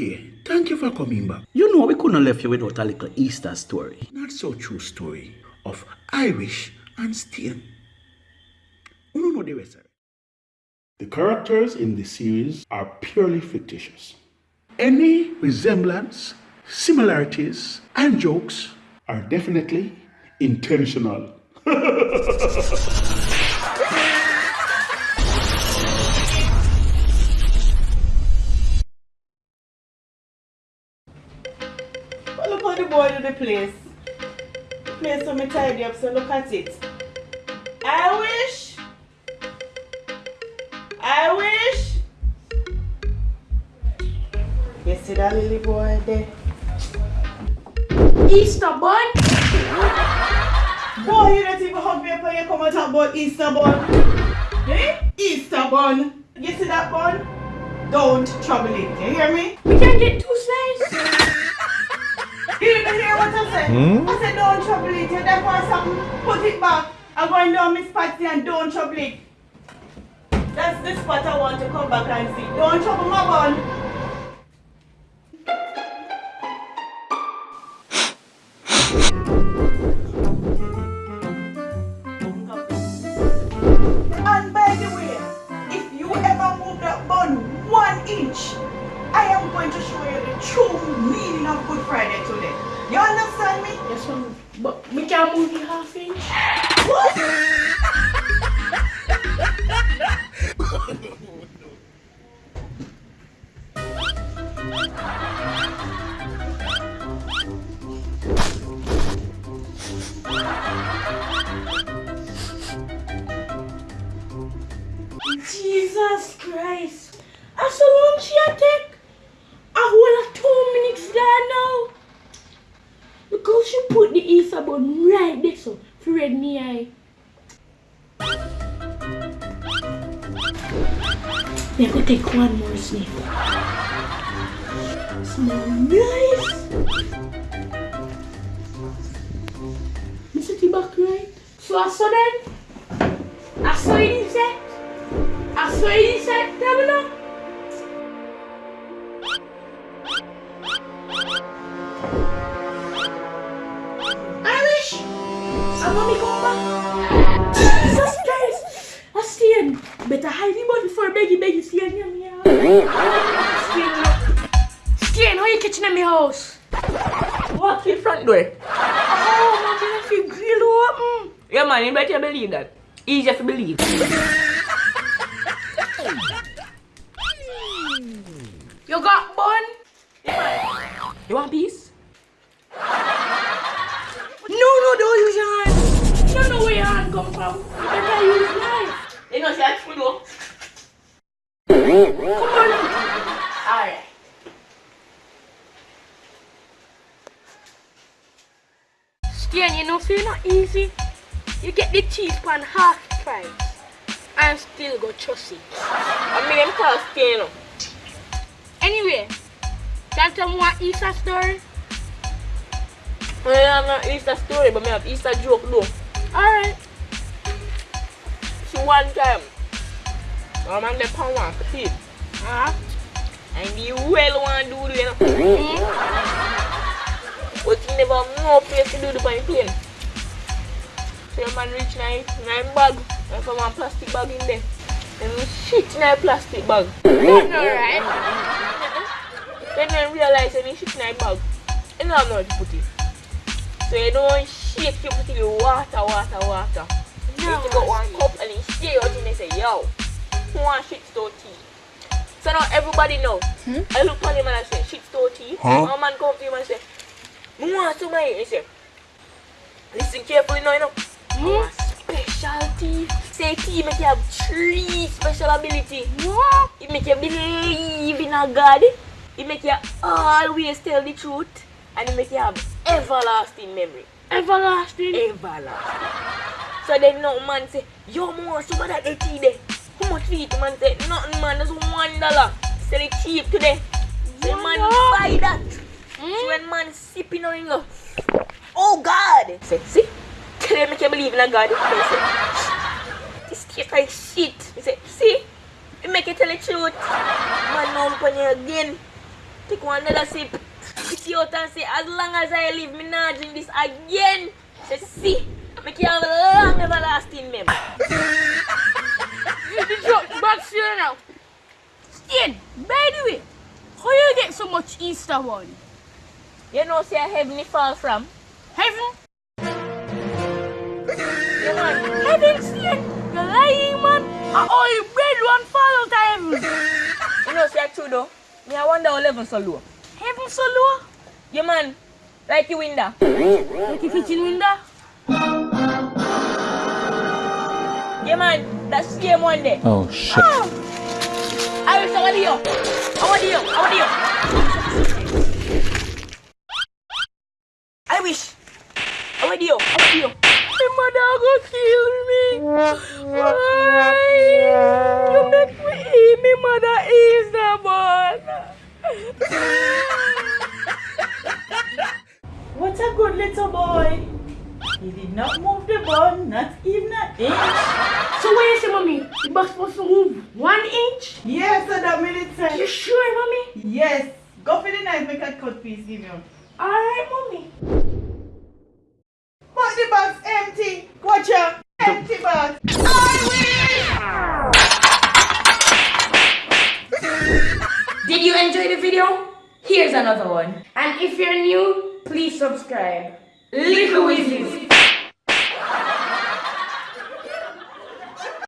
Okay, thank you for coming back. You know we couldn't have left you without a little Easter story. Not so true story of Irish and Stain. You don't know the rest. The characters in the series are purely fictitious. Any resemblance, similarities, and jokes are definitely intentional. The boy do the place. The place so me tidy up, so look at it. I wish. I wish. You see that lily boy there? Easter bun? Boy, you don't even hug me up when you come and talk about Easter bun. Eh? Easter bun. You see that bun? Don't trouble it. You hear me? We can get two slices. You didn't hear what I said? Hmm? I said don't trouble it. You there for something? Put it back. I'm going down Miss Patsy and don't trouble it. That's the spot I want to come back and see. Don't trouble my bun. And by the way, if you ever move that bun one inch, I am going to show you the true meaning of Good Friday today. You understand me? Yes, ma'am. But we can move the half inch. What? Jesus Christ. That's so long she a take. A whole of two minutes there now. Because she put the Easter bun right there so for red me eye. I go take one more sniff. Smell nice. You it back right. So I saw them. I saw inside. I saw inside. Tell me now. Come back. Jesus Christ! I stand. Better hide the button before Beggy Beggy near me. Stand. Stand, how you kitchen in my house? Walk in front door. Oh, mommy, I feel grill open. Yeah, man, you better believe that. Easy to believe. You got bun? You want peace? Come from. You better use knife. You know, see, that's food, though. Come on. Alright. Stan, you know, feel not easy. You get the cheese pan half price and still go trust it. I mean, stay, you know. Anyway, tell me what Easter story? I have no Easter story, but I have Easter joke, though. Alright. One time, a man dem pan one potato. Ah. And the well want do the, you know. But he never have no place to do the plane. So the man reach in a bag, and some one plastic bag in there. And he shit in a plastic bag. That's alright. Then they realize he shit in a bag, don't have nowhere to put it. So you don't shake you put it in water, water, water. You need to got one cup and he shake out and they say, yo, who want shit store tea? So now everybody know. Hmm? I look at him and I say, shit store tea. Huh? One man come to him and say, I want some of it. He say, listen carefully now, you know. Hmm? I want special tea. Say tea make you have three special ability. What? It make you believe in a God. It make you always tell the truth. And it make you have everlasting memory. Everlasting. Everlasting. So then no man say, yo man, some of that the tea there. How much it? Man say, nothing man, that's one dollar. Sell it cheap today. So man buy that. So when man sipping on oh. it, go, oh God. Say, see? Tell them make you believe in a God. Say, this tastes like shit. He say, see? It make you tell the truth. Man, look you again. take one another sip. Spit it out and say, as long as I live, me not drink this again. Say, see, make you have a long everlasting memory. The joke back here now. Stain, by the way, how you get so much Easter one? You know, say heaven fall from. Heaven? You man, Heaven, Stain? You're lying, man. I only bread one fall out of heaven. you know, say true though. Me, I wonder how level so low. Heaven so low? You man, like you window. Like a kitchen window? Yeah, man, that's same one there. Oh shit. I wish I want you. Oh, I want you. Oh, I want you. I wish. Oh, I want you. I. My mother go kill me. Why? You make me eat me mother Easter bun. What a good little boy. He did not move the bun, not even an inch. So what you say, mommy? The box supposed to move one inch? Yes, sir, that minute, You sure, mommy? Yes. Go for the knife, make a cut piece, give you. Alright, mommy. But the box empty. Watch out. Empty box. I win! Did you enjoy the video? Here's another one. And if you're new, please subscribe. Little Wizards.